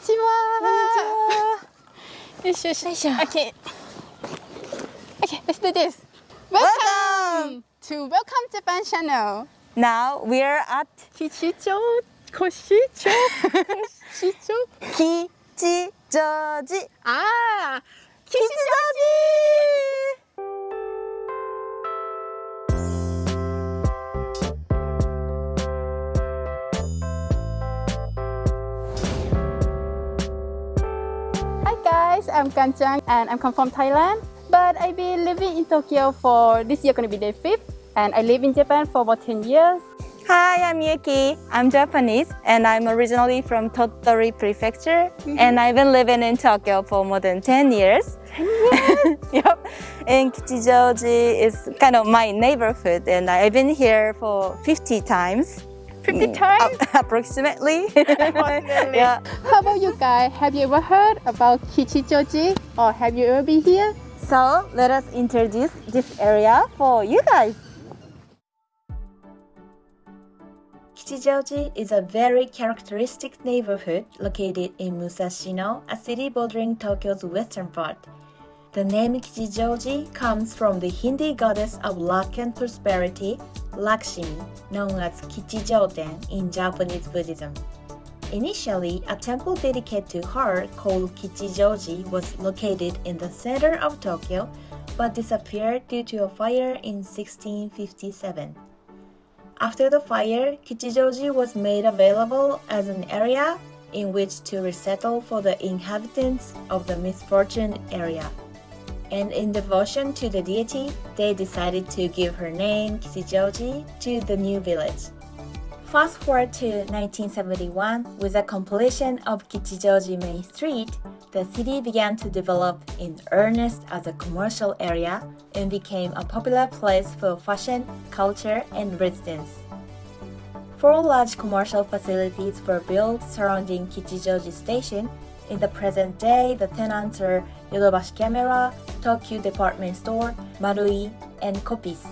ちは。こんにちは。よいしょよいしょ。よいしょ。オッケー Okay, let's do this. Welcome, to Welcome Japan Channel. Now we are at Kichijo, Koshicho, Koshicho, I'm Kanchang and I'm come from Thailand. But I've been living in Tokyo for this year gonna be the fifth and I live in Japan for about 10 years. Hi, I'm Yuki. I'm Japanese and I'm originally from Tottori Prefecture mm-hmm. and I've been living in Tokyo for more than 10 years. 10 years? yep. And Kichijoji is kind of my neighborhood and I've been here for 50 times. 50 Mm, times? ap- approximately. Approximately. yeah. How about you guys? Have you ever heard about Kichijoji or have you ever been here? So let us introduce this area for you guys. Kichijoji is a very characteristic neighborhood located in Musashino, a city bordering Tokyo's western part. The name Kichijoji comes from the Hindi goddess of luck and prosperity, Lakshmi, known as Kichijoten in Japanese Buddhism. Initially, a temple dedicated to her called Kichijoji was located in the center of Tokyo but disappeared due to a fire in 1657. After the fire, Kichijoji was made available as an area in which to resettle for the inhabitants of the misfortune area. And in devotion to the deity, they decided to give her name Kichijoji to the new village. Fast forward to 1971, with the completion of Kichijoji Main Street, the city began to develop in earnest as a commercial area and became a popular place for fashion, culture, and residence. Four large commercial facilities were built surrounding Kichijoji Station. In the present day, the tenants are Yodobashi Camera, Tokyu Department Store, Marui, and Coppice.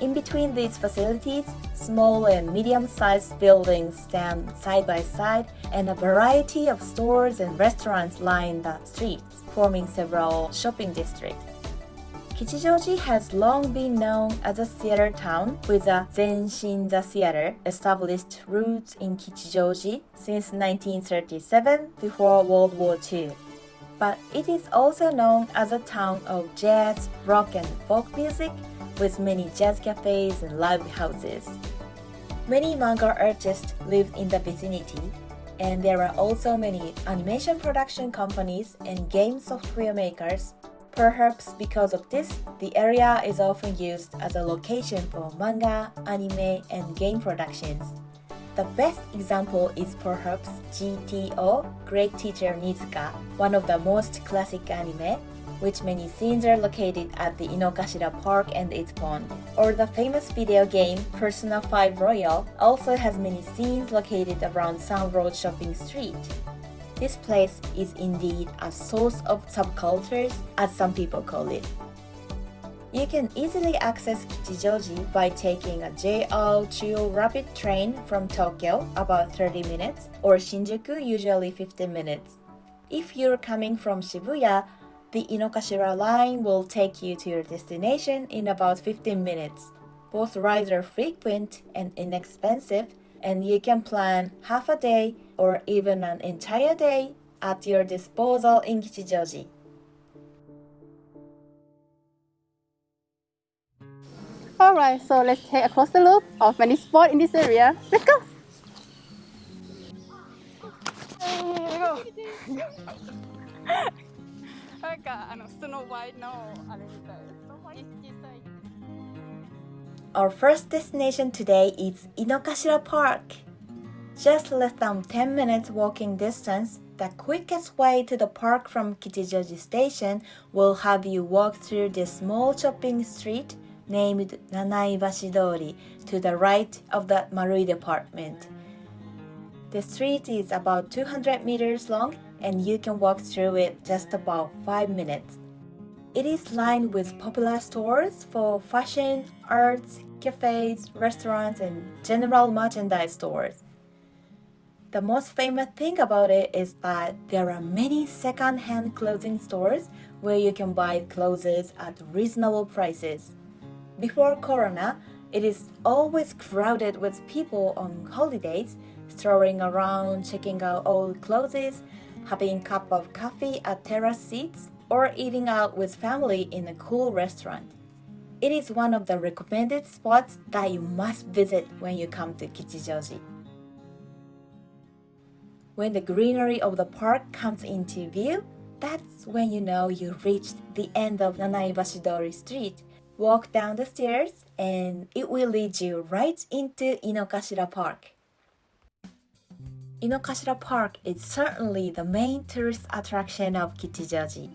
In between these facilities, small and medium-sized buildings stand side by side and a variety of stores and restaurants line the streets, forming several shopping districts. Kichijoji has long been known as a theater town with a Zenshinza Theater established roots in Kichijoji since 1937 before World War II. But it is also known as a town of jazz, rock and folk music with many jazz cafes and live houses. Many manga artists live in the vicinity, and there are also many animation production companies and game software makers. Perhaps because of this, the area is often used as a location for manga, anime, and game productions. The best example is perhaps GTO, Great Teacher Onizuka, one of the most classic anime, which many scenes are located at the Inokashira Park and its pond. Or the famous video game Persona 5 Royal also has many scenes located around Sun Road Shopping Street. This place is indeed a source of subcultures, as some people call it. You can easily access Kichijoji by taking a JR Chuo Rapid train from Tokyo, about 30 minutes, or Shinjuku, usually 15 minutes. If you're coming from Shibuya, the Inokashira line will take you to your destination in about 15 minutes. Both rides are frequent and inexpensive, and you can plan half a day or even an entire day at your disposal in Kichijoji. Alright, so let's take a closer look of many spots in this area. Let's go! なんかあのスノーワイトのあれみたい。 Our first destination today is Inokashira Park. Just less than 10 minutes walking distance, the quickest way to the park from Kichijoji Station will have you walk through this small shopping street named Nanaibashi Dori to the right of the Marui department. The street is about 200 meters long and you can walk through it just about 5 minutes. It is lined with popular stores for fashion, arts, cafes, restaurants, and general merchandise stores. The most famous thing about it is that there are many second-hand clothing stores where you can buy clothes at reasonable prices. Before Corona, it is always crowded with people on holidays, strolling around, checking out old clothes, having a cup of coffee at terrace seats, or eating out with family in a cool restaurant. It is one of the recommended spots that you must visit when you come to Kichijoji. When the greenery of the park comes into view, that's when you know you reached the end of Nanaibashidori Street. Walk down the stairs and it will lead you right into Inokashira Park. Inokashira Park is certainly the main tourist attraction of Kichijoji.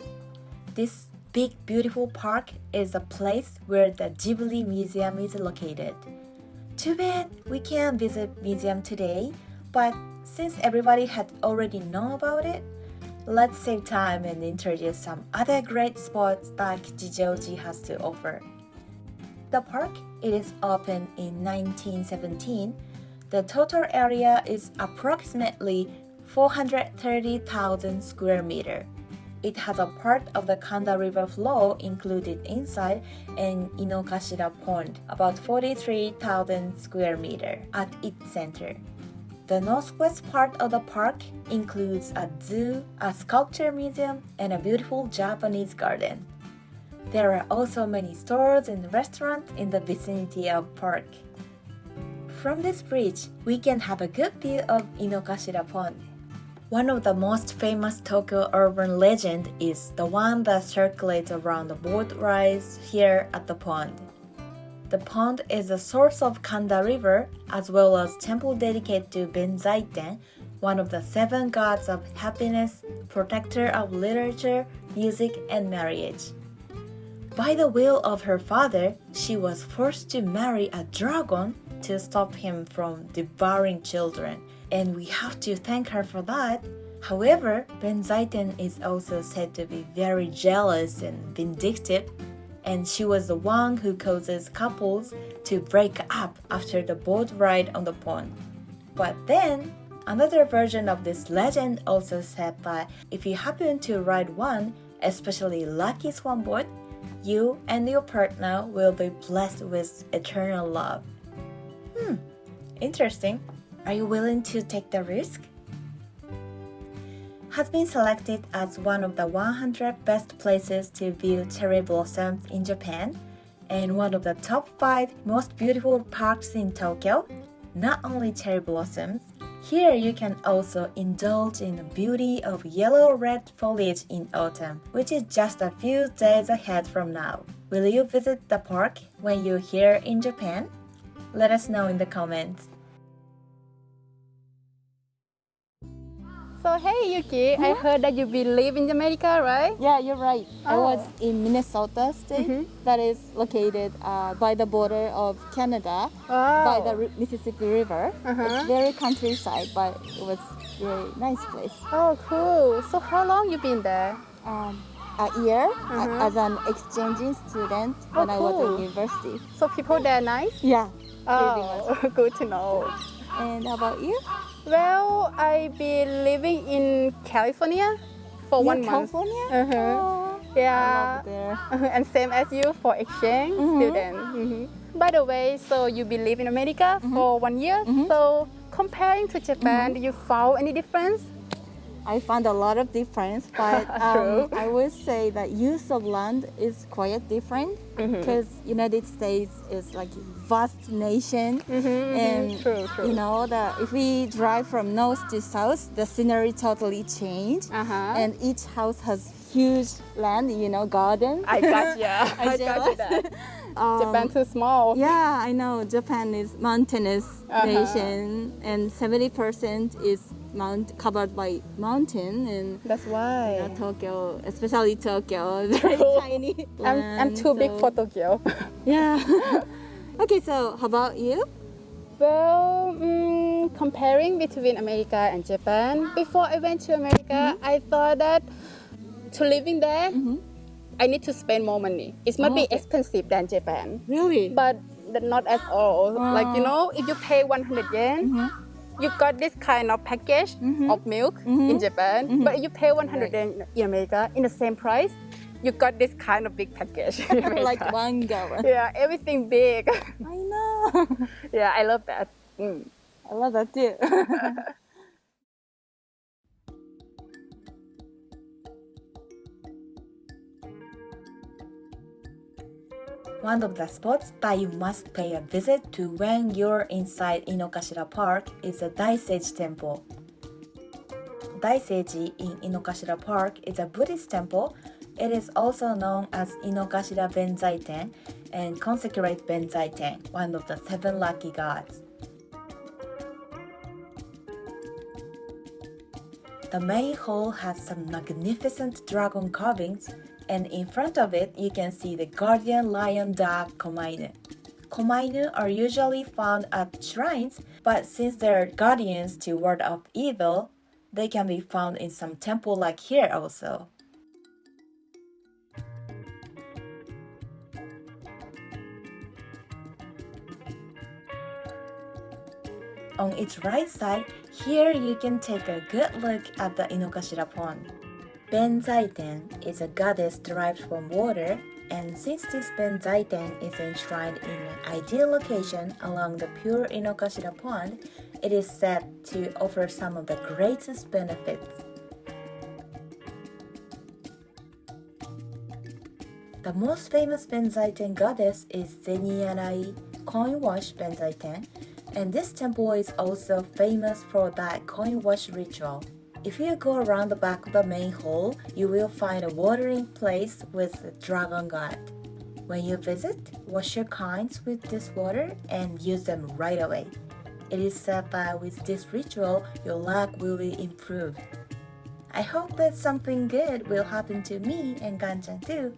This big beautiful park is a place where the Ghibli Museum is located. Too bad we can't visit museum today, but since everybody had already known about it, let's save time and introduce some other great spots that Kichijoji has to offer. The park it is opened in 1917. The total area is approximately 430,000 square meter. It has a part of the Kanda River flow included inside and Inokashira Pond, about 43,000 square meter, at its center. The northwest part of the park includes a zoo, a sculpture museum, and a beautiful Japanese garden. There are also many stores and restaurants in the vicinity of park. From this bridge, we can have a good view of Inokashira Pond. One of the most famous Tokyo urban legend is the one that circulates around the boat rides here at the pond. The pond is the source of Kanda River as well as temple dedicated to Benzaiten, one of the seven gods of happiness, protector of literature, music, and marriage. By the will of her father, she was forced to marry a dragon to stop him from devouring children and we have to thank her for that. However, Benzaiten is also said to be very jealous and vindictive, and she was the one who causes couples to break up after the boat ride on the pond. But then, another version of this legend also said that if you happen to ride one, especially lucky swan boat, you and your partner will be blessed with eternal love. Hmm, interesting. Are you willing to take the risk? Has been selected as one of the 100 best places to view cherry blossoms in Japan and one of the top 5 most beautiful parks in Tokyo. Not only cherry blossoms, here you can also indulge in the beauty of yellow-red foliage in autumn, which is just a few days ahead from now. Will you visit the park when you're here in Japan? Let us know in the comments. So hey Yuki, I heard that you been live in America, right? Yeah, you're right. I Oh. was in Minnesota state Mhm. that is located uh, by the border of Canada Wow. by the Ri- Mississippi River. Uh-huh. It's very countryside, but it was really nice place. Oh, cool. So how long you been there? Um, a year Uh-huh. as an exchanging student when I was cool. in university. So people there nice? Yeah. Oh, good to know. And how about you? Well, I been living in California for one month. California? Uh-huh. Oh, I Yeah. and same as you for exchange Mhm. student. Mhm. By the way, so you been live in America for one year. Mhm. So comparing to Japan, do you found any difference? I found a lot of difference, but um, I would say that use of land is quite different because United States is like vast nation, Mhm, and true, true. you know that if we drive from north to south, the scenery totally change, Uh-huh. and each house has huge land, you know, garden. I got ya. I, got you that. Um, Japan too small. Yeah, I know. Japan is mountainous Uh-huh. nation, and seventy percent is mount covered by mountain, and That's why. yeah, Tokyo, especially Tokyo, very tiny. I'm, I'm too big for Tokyo. Yeah. okay, so how about you? well, mm, comparing between America and Japan, before I went to America, mm-hmm. I thought that to living there, mm-hmm. I need to spend more money. It might Oh, be okay. expensive than Japan, Really? but not at all. Like you Oh. know, if you pay 100 yen, mm-hmm. You got this kind of package mm-hmm. of milk in mm-hmm. Japan, mm-hmm. but you pay 100 yen in America in the same price. You got this kind of big package. like one gallon. yeah, everything big. I know. yeah, I love that. Mm. I love that too. One of the spots that you must pay a visit to when you're inside Inokashira Park is the Daiseiji Temple. Daiseiji in Inokashira Park is a Buddhist temple. It is also known as Inokashira Benzaiten and consecrate Benzaiten, one of the seven lucky gods. The main hall has some magnificent dragon carvings, and in front of it you can see the guardian lion dog Komainu. Komainu are usually found at shrines, but since they're guardians to ward off evil, they can be found in some temple like here also. On its right side, here you can take a good look at the Inokashira pond. Benzaiten is a goddess derived from water, and since this Benzaiten is enshrined in an ideal location along the pure Inokashira pond, it is said to offer some of the greatest benefits. The most famous Benzaiten goddess is Zeniarai coin wash Benzaiten, and this temple is also famous for that coin wash ritual. If you go around the back of the main hall, you will find a watering place with the dragon god. When you visit, wash your coins with this water and use them right away. It is said that with this ritual, your luck will be improved. I hope that something good will happen to me and Ganchan too.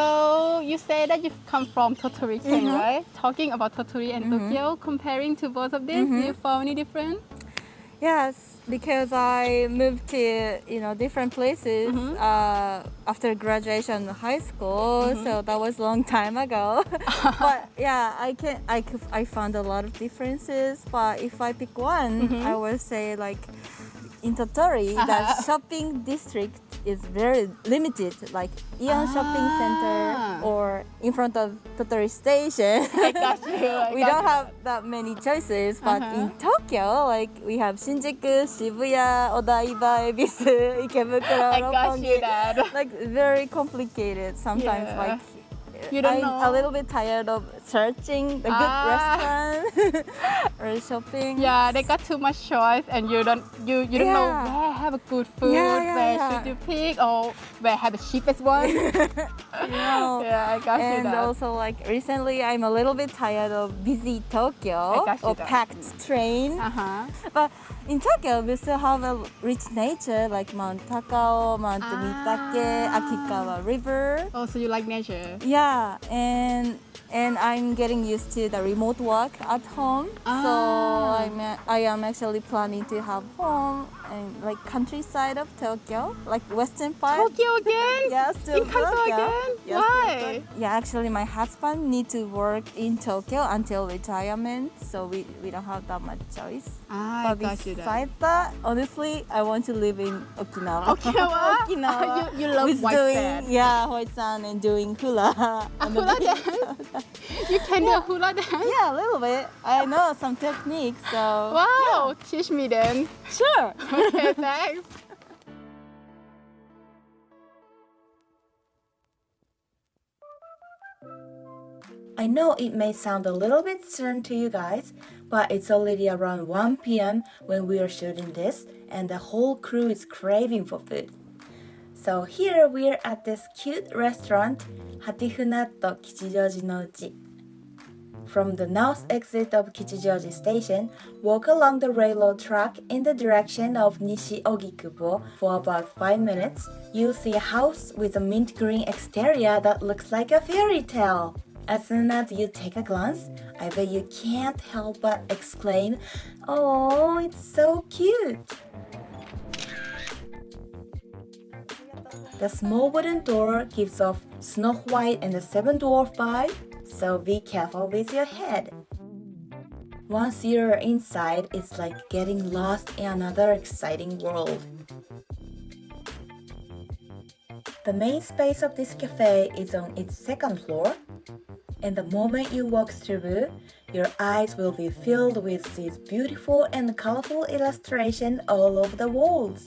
So you say that you've come from Tottori, Ken, Mhm. right? Talking about Tottori and Tokyo, comparing to both of these, do you found any difference? Yes, because I moved to you know different places Mhm. uh, after graduation high school, so that was a long time ago. but yeah, I can I I found a lot of differences. But if I pick one, I would say like in Tottori, Uh-huh. the shopping district is very limited, like Shopping Ah. Center or in front of Tottori Station. I got you. I we got don't you. have that many choices, but Uh-huh. in Tokyo, like we have Shinjuku, Shibuya, Odaiba, Ebisu, Ikebukuro, I got you Roppongi. Like very complicated. Sometimes, Yeah. like You don't I'm know. a little bit tired of searching the good Ah. restaurant or shopping. Yeah, they got too much choice, and you don't you you don't know where have a good food, Yeah, yeah, where yeah. should you pick, or where have the cheapest one. Yeah, I got you And also, like recently, I'm a little bit tired of busy Tokyo I got you or that. packed train. uh huh. But in Tokyo, we still have a rich nature like Mount Takao, Mount Ah. Mitake, Akikawa River. Oh, so you like nature? Yeah, and and I'm getting used to the remote work at home. So Ah. I'm a- I am actually planning to have home and like countryside of Tokyo, like western part. Tokyo again? Yeah, still In Tokyo. again? Yeah, Why? Yeah, actually, my husband need to work in Tokyo until retirement, so we, we don't have that much choice. Ah, I But got you that. besides that, honestly, I want to live in Okinawa. Okinawa? Okinawa. you, you love with white doing, sand. Yeah, white sand and doing hula. on hula dance? You can do hula dance? yeah, a little bit. I know some techniques, so. Wow, teach me then. Sure. Okay, thanks. I know it may sound a little bit stern to you guys, but it's already around 1 p.m. when we are shooting this, and the whole crew is craving for food. So here we are at this cute restaurant, Hattifnatt Kichijoji no Uchi. From the north exit of Kichijoji Station, walk along the railroad track in the direction of Nishi Ogikubo for about 5 minutes. You'll see a house with a mint green exterior that looks like a fairy tale. As soon as you take a glance, I bet you can't help but exclaim, Oh, it's so cute! The small wooden door gives off Snow White and the Seven Dwarf vibe so be careful with your head. Once you're inside, it's like getting lost in another exciting world. The main space of this cafe is on its second floor, and the moment you walk through, your eyes will be filled with these beautiful and colorful illustrations all over the walls.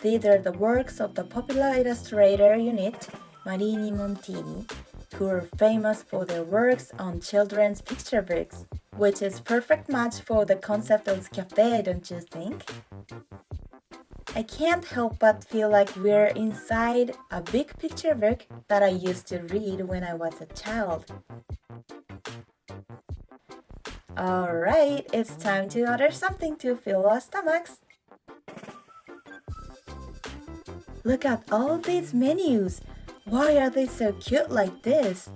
These are the works of the popular illustrator unit Marini Montini, who are famous for their works on children's picture books, which is perfect match for the concept of cafe, don't you think? I can't help but feel like we're inside a big picture book that I used to read when I was a child. Alright, it's time to order something to fill our stomachs. Look at all these menus. Why are they so cute like this?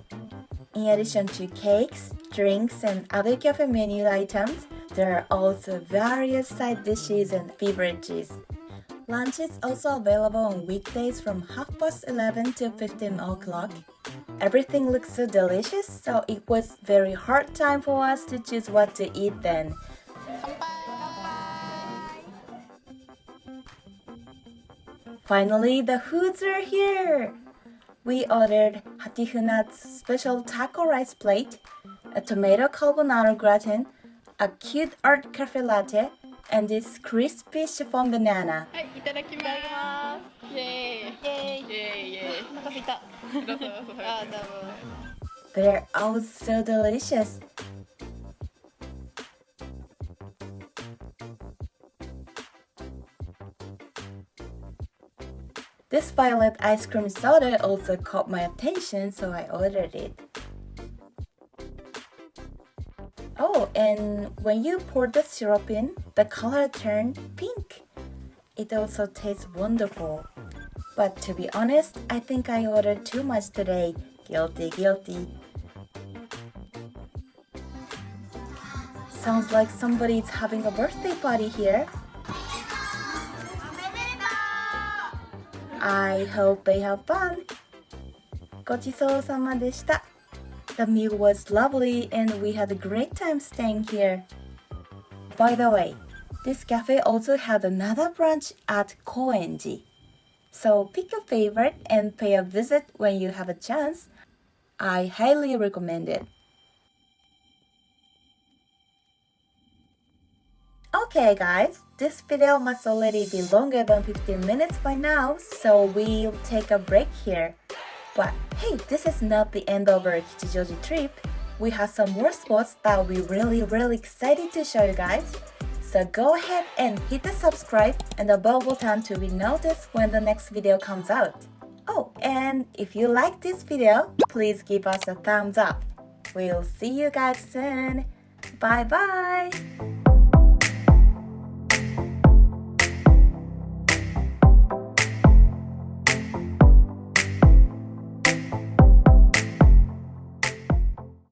In addition to cakes, drinks, and other cafe menu items, there are also various side dishes and beverages. Lunch is also available on weekdays from half past 11 to 15 o'clock. Everything looks so delicious, so it was very hard time for us to choose what to eat then. Finally, the foods are here! we ordered Hatihuna's special taco rice plate, a tomato carbonara gratin, a cute art cafe latte, and this crispy chiffon banana. They're all so delicious. This violet ice cream soda also caught my attention, so I ordered it. Oh, and when you pour the syrup in, the color turned pink. It also tastes wonderful. But to be honest, I think I ordered too much today. Guilty, guilty. Sounds like somebody's having a birthday party here. I hope they have fun. ごちそうさまでした. The meal was lovely and we had a great time staying here. By the way, this cafe also had another branch at Koenji. So pick your favorite and pay a visit when you have a chance. I highly recommend it. Okay guys, this video must already be longer than 15 minutes by now, so we'll take a break here. But hey, this is not the end of our Kichijoji trip. We have some more spots that we're really really excited to show you guys. So go ahead and hit the subscribe and the bell button to be noticed when the next video comes out. Oh, and if you like this video, please give us a thumbs up. We'll see you guys soon. Bye bye!